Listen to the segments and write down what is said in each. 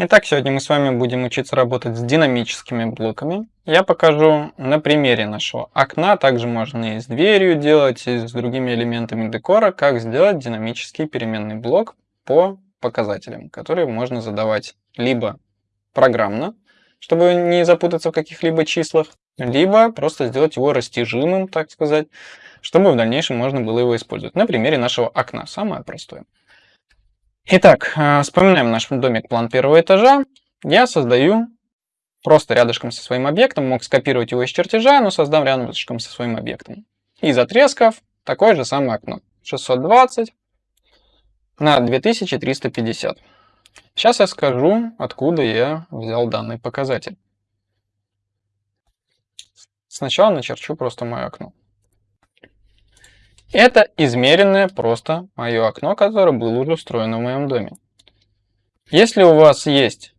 Итак, сегодня мы с вами будем учиться работать с динамическими блоками. Я покажу на примере нашего окна, также можно и с дверью делать, и с другими элементами декора, как сделать динамический переменный блок по показателям, которые можно задавать либо программно, чтобы не запутаться в каких-либо числах, либо просто сделать его растяжимым, так сказать, чтобы в дальнейшем можно было его использовать. На примере нашего окна, самое простое. Итак, э, вспоминаем наш домик план первого этажа. Я создаю просто рядышком со своим объектом, мог скопировать его из чертежа, но создам рядышком со своим объектом. Из отрезков такое же самое окно. 620 на 2350. Сейчас я скажу, откуда я взял данный показатель. Сначала начерчу просто мое окно. Это измеренное просто мое окно, которое было уже устроено в моем доме. Если у вас есть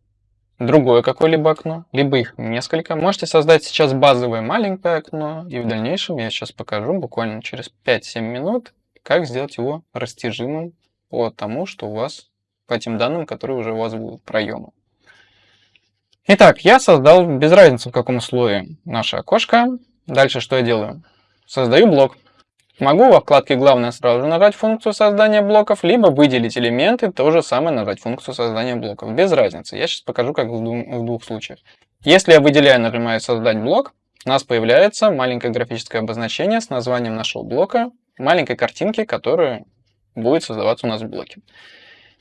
другое какое-либо окно, либо их несколько, можете создать сейчас базовое маленькое окно, и в дальнейшем я сейчас покажу буквально через 5-7 минут, как сделать его растяжимым по тому, что у вас, по этим данным, которые уже у вас будут проемы. Итак, я создал, без разницы в каком слое, наше окошко. Дальше что я делаю? Создаю блок. Могу во вкладке «Главное» сразу же нажать функцию создания блоков, либо выделить элементы, то же самое нажать функцию создания блоков. Без разницы. Я сейчас покажу, как в, двух, случаях. Если я выделяю, нажимаю «Создать блок», у нас появляется маленькое графическое обозначение с названием нашего блока, маленькой картинки, которая будет создаваться у нас в блоке.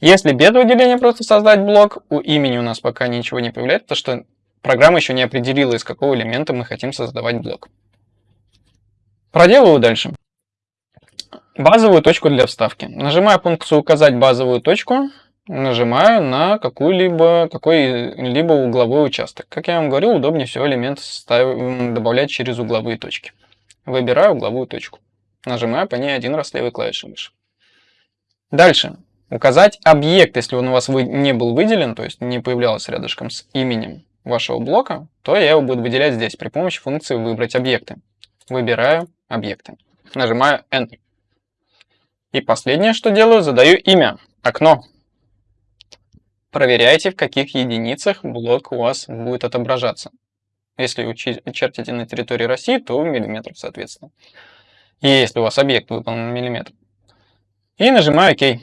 Если без выделения просто создать блок, у имени у нас пока ничего не появляется, потому что программа еще не определила, из какого элемента мы хотим создавать блок. Проделываю дальше базовую точку для вставки. Нажимаю функцию «Указать базовую точку», нажимаю на какой-либо какой-либо угловой участок. Как я вам говорил, удобнее всего элемент ставить, добавлять через угловые точки. Выбираю угловую точку. Нажимаю по ней один раз левой клавишей мыши. Дальше. Указать объект, если он у вас не был выделен, то есть не появлялся рядышком с именем вашего блока, то я его буду выделять здесь при помощи функции «Выбрать объекты». Выбираю объекты. Нажимаю Enter. И последнее, что делаю, задаю имя, окно. Проверяйте, в каких единицах блок у вас будет отображаться. Если вы чертите на территории России, то в миллиметрах, соответственно. И если у вас объект выполнен в миллиметр. И нажимаю ОК.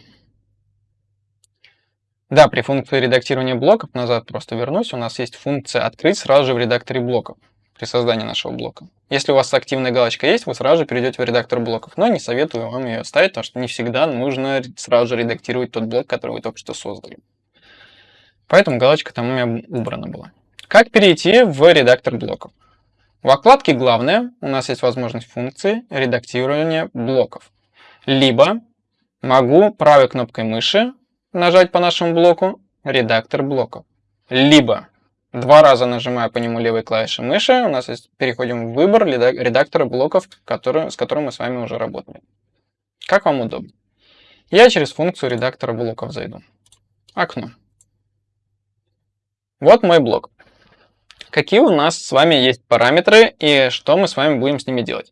Да, при функции редактирования блоков, назад просто вернусь, у нас есть функция «Открыть сразу же в редакторе блоков» при создании нашего блока. Если у вас активная галочка есть, вы сразу же перейдете в редактор блоков. Но не советую вам ее ставить, потому что не всегда нужно сразу же редактировать тот блок, который вы только что создали. Поэтому галочка там у меня убрана была. Как перейти в редактор блоков? В вкладке «Главное» у нас есть возможность функции редактирования блоков. Либо могу правой кнопкой мыши нажать по нашему блоку «Редактор блоков». Либо Два раза нажимая по нему левой клавишей мыши, у нас есть, переходим в выбор редактора блоков, который, с которым мы с вами уже работали. Как вам удобно. Я через функцию редактора блоков зайду. Окно. Вот мой блок. Какие у нас с вами есть параметры и что мы с вами будем с ними делать.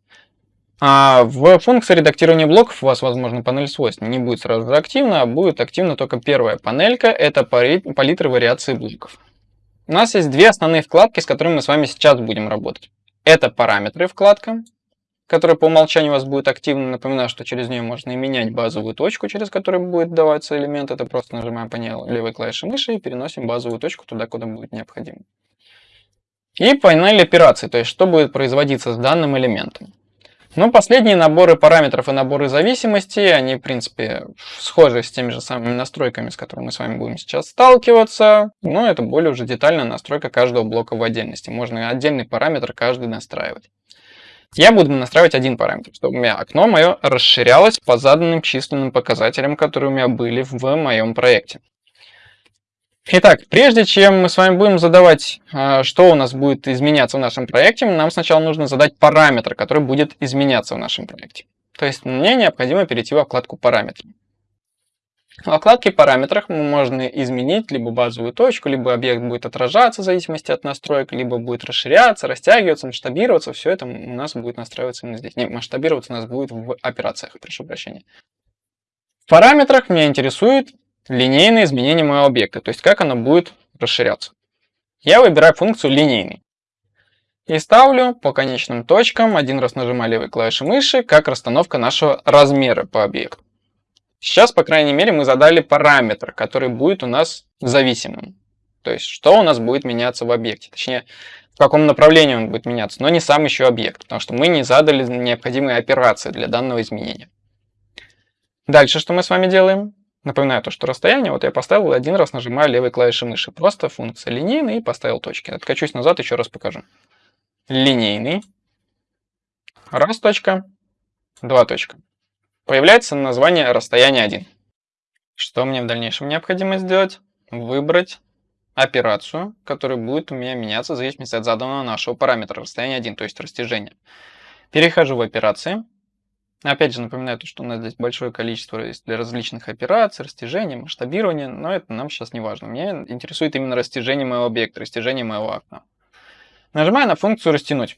А в функции редактирования блоков у вас, возможно, панель свойств не будет сразу же активна, а будет активна только первая панелька, это палитра вариации блоков. У нас есть две основные вкладки, с которыми мы с вами сейчас будем работать. Это параметры вкладка, которая по умолчанию у вас будет активна. Напоминаю, что через нее можно и менять базовую точку, через которую будет даваться элемент. Это просто нажимаем по ней левой клавишей мыши и переносим базовую точку туда, куда будет необходимо. И панель операций, то есть что будет производиться с данным элементом. Ну, последние наборы параметров и наборы зависимостей, они, в принципе, схожи с теми же самыми настройками, с которыми мы с вами будем сейчас сталкиваться. Но это более уже детальная настройка каждого блока в отдельности. Можно отдельный параметр каждый настраивать. Я буду настраивать один параметр, чтобы у меня окно мое расширялось по заданным численным показателям, которые у меня были в моем проекте. Итак, прежде чем мы с вами будем задавать, а, что у нас будет изменяться в нашем проекте, нам сначала нужно задать параметр, который будет изменяться в нашем проекте. То есть мне необходимо перейти во вкладку «Параметры». В вкладке «Параметрах» можно изменить либо базовую точку, либо объект будет отражаться в зависимости от настроек, либо будет расширяться, растягиваться, масштабироваться. Все это у нас будет настраиваться именно здесь. Не, масштабироваться у нас будет в операциях, прошу прощения. В параметрах меня интересует линейное изменение моего объекта, то есть как оно будет расширяться. Я выбираю функцию линейный. И ставлю по конечным точкам, один раз нажимаю левой клавишей мыши, как расстановка нашего размера по объекту. Сейчас, по крайней мере, мы задали параметр, который будет у нас зависимым. То есть, что у нас будет меняться в объекте. Точнее, в каком направлении он будет меняться, но не сам еще объект, потому что мы не задали необходимые операции для данного изменения. Дальше что мы с вами делаем? Напоминаю то, что расстояние, вот я поставил один раз, нажимаю левой клавишей мыши. Просто функция линейный и поставил точки. Откачусь назад, еще раз покажу. Линейный. Раз точка, два точка. Появляется название расстояние 1. Что мне в дальнейшем необходимо сделать? Выбрать операцию, которая будет у меня меняться в зависимости от заданного нашего параметра расстояние 1, то есть растяжение. Перехожу в операции. Опять же напоминаю, что у нас здесь большое количество для различных операций, растяжения, масштабирования, но это нам сейчас не важно. Мне интересует именно растяжение моего объекта, растяжение моего окна. Нажимаю на функцию «Растянуть».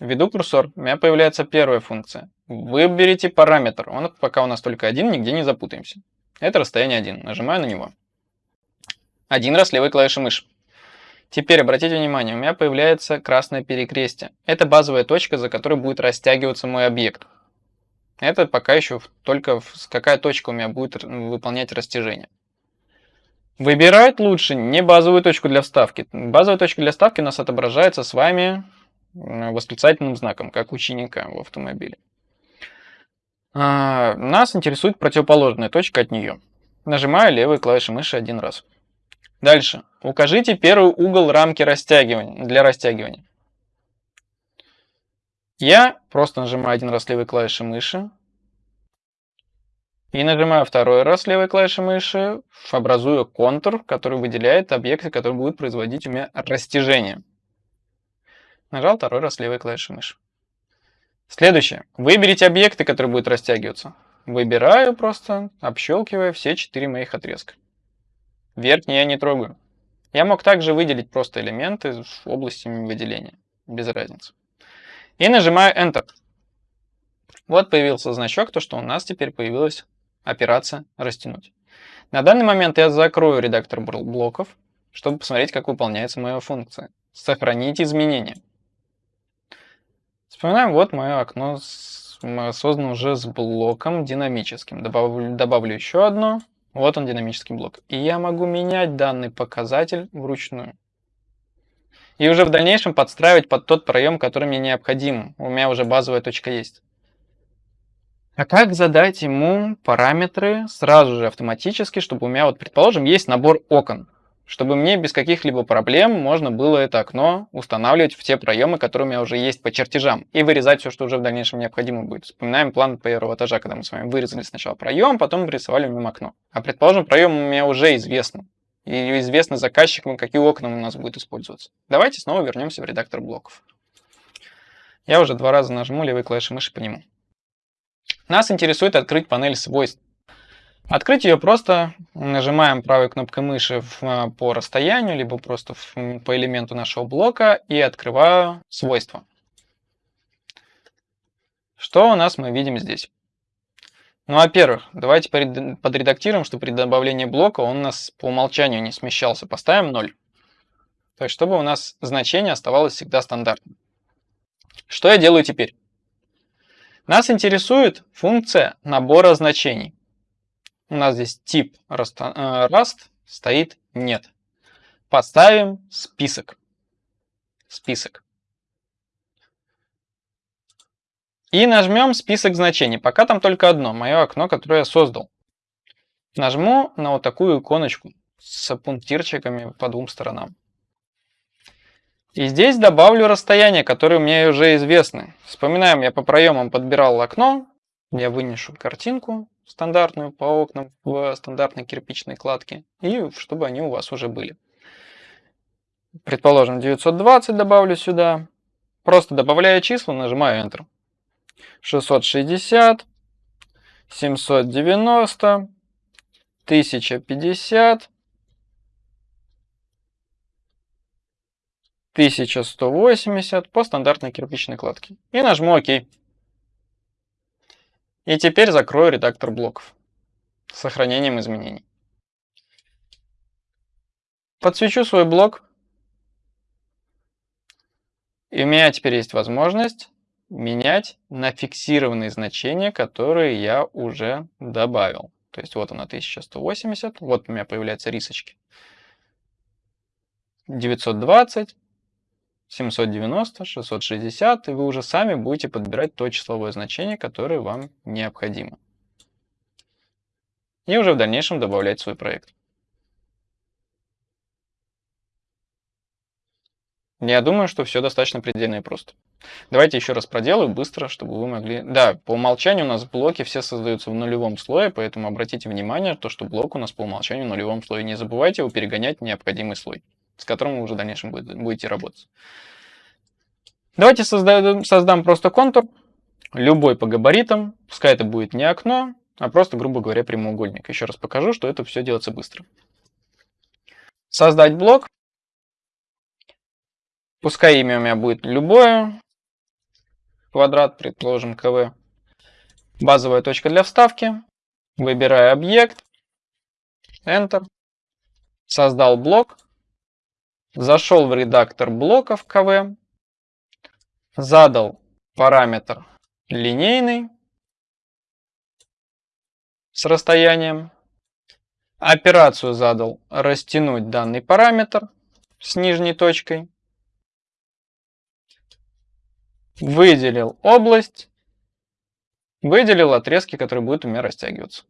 Введу курсор, у меня появляется первая функция. Выберите параметр, он пока у нас только один, нигде не запутаемся. Это расстояние 1, нажимаю на него. Один раз левой клавишей мыши. Теперь обратите внимание, у меня появляется красное перекрестие. Это базовая точка, за которой будет растягиваться мой объект. Это пока еще только какая точка у меня будет выполнять растяжение. Выбирать лучше не базовую точку для вставки. Базовая точка для вставки у нас отображается с вами восклицательным знаком, как ученика в автомобиле. А, нас интересует противоположная точка от нее. Нажимаю левой клавишей мыши один раз. Дальше. Укажите первый угол рамки растягивания, для растягивания. Я просто нажимаю один раз левой клавишей мыши. И нажимаю второй раз левой клавишей мыши, образую контур, который выделяет объекты, которые будут производить у меня растяжение. Нажал второй раз левой клавишей мыши. Следующее. Выберите объекты, которые будут растягиваться. Выбираю просто, общелкивая все четыре моих отрезка. Верхний я не трогаю. Я мог также выделить просто элементы в области выделения. Без разницы. И нажимаю Enter. Вот появился значок, то что у нас теперь появилась операция «Растянуть». На данный момент я закрою редактор блоков, чтобы посмотреть, как выполняется моя функция. Сохранить изменения. Вспоминаем, вот мое окно создано уже с блоком динамическим. Добавлю, добавлю еще одно. Вот он динамический блок. И я могу менять данный показатель вручную. И уже в дальнейшем подстраивать под тот проем, который мне необходим. У меня уже базовая точка есть. А как задать ему параметры сразу же автоматически, чтобы у меня, вот предположим, есть набор окон чтобы мне без каких-либо проблем можно было это окно устанавливать в те проемы, которые у меня уже есть по чертежам, и вырезать все, что уже в дальнейшем необходимо будет. Вспоминаем план первого этажа, когда мы с вами вырезали сначала проем, потом рисовали в нем окно. А предположим, проем у меня уже известен, и известно заказчикам, какие окна у нас будут использоваться. Давайте снова вернемся в редактор блоков. Я уже два раза нажму левой клавишей мыши по нему. Нас интересует открыть панель свойств. Открыть ее просто нажимаем правой кнопкой мыши в, а, по расстоянию, либо просто в, по элементу нашего блока и открываю свойства. Что у нас мы видим здесь? Ну, во-первых, давайте подредактируем, что при добавлении блока он у нас по умолчанию не смещался. Поставим 0. То есть, чтобы у нас значение оставалось всегда стандартным. Что я делаю теперь? Нас интересует функция набора значений. У нас здесь тип э, стоит нет. Поставим список. Список. И нажмем список значений. Пока там только одно, мое окно, которое я создал. Нажму на вот такую иконочку с пунктирчиками по двум сторонам. И здесь добавлю расстояние, которое мне уже известны. Вспоминаем, я по проемам подбирал окно. Я вынесу картинку стандартную по окнам в стандартной кирпичной кладке, и чтобы они у вас уже были. Предположим, 920 добавлю сюда. Просто добавляя числа, нажимаю Enter. 660, 790, 1050, 1180 по стандартной кирпичной кладке. И нажму ОК. И теперь закрою редактор блоков с сохранением изменений. Подсвечу свой блок. И у меня теперь есть возможность менять на фиксированные значения, которые я уже добавил. То есть вот она 1180, вот у меня появляются рисочки. 920, 790, 660, и вы уже сами будете подбирать то числовое значение, которое вам необходимо. И уже в дальнейшем добавлять свой проект. Я думаю, что все достаточно предельно и просто. Давайте еще раз проделаю быстро, чтобы вы могли... Да, по умолчанию у нас блоки все создаются в нулевом слое, поэтому обратите внимание, то, что блок у нас по умолчанию в нулевом слое. Не забывайте его перегонять в необходимый слой, с которым вы уже в дальнейшем будете работать. Давайте создам, создам просто контур, любой по габаритам. Пускай это будет не окно, а просто, грубо говоря, прямоугольник. Еще раз покажу, что это все делается быстро. Создать блок. Пускай имя у меня будет любое. Квадрат, предположим, КВ. Базовая точка для вставки. Выбираю объект. Enter. Создал блок. Зашел в редактор блоков КВ. Задал параметр линейный с расстоянием. Операцию задал растянуть данный параметр с нижней точкой. Выделил область. Выделил отрезки, которые будут у меня растягиваться.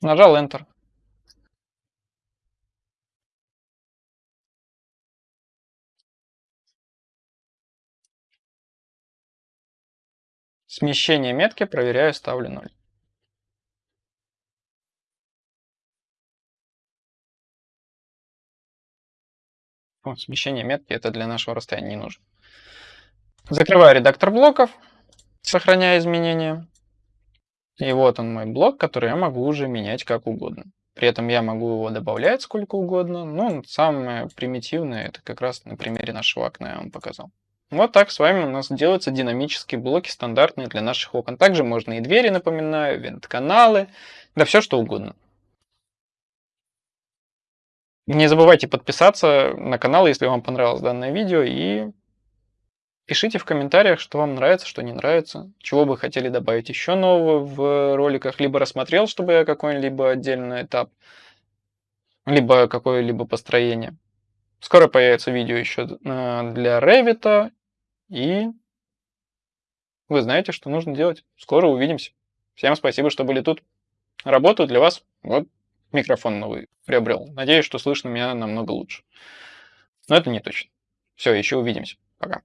Нажал Enter. Смещение метки проверяю, ставлю 0. О, смещение метки это для нашего расстояния не нужно. Закрываю редактор блоков, сохраняя изменения. И вот он мой блок, который я могу уже менять как угодно. При этом я могу его добавлять сколько угодно. Ну, самое примитивное, это как раз на примере нашего окна я вам показал. Вот так с вами у нас делаются динамические блоки, стандартные для наших окон. Также можно и двери, напоминаю, вент-каналы, да все что угодно. Не забывайте подписаться на канал, если вам понравилось данное видео, и пишите в комментариях, что вам нравится, что не нравится, чего бы хотели добавить еще нового в роликах, либо рассмотрел, чтобы я какой-либо отдельный этап, либо какое-либо построение. Скоро появится видео еще э, для Revit, и вы знаете, что нужно делать. Скоро увидимся. Всем спасибо, что были тут. Работаю для вас. Вот микрофон новый приобрел. Надеюсь, что слышно меня намного лучше. Но это не точно. Все, еще увидимся. Пока.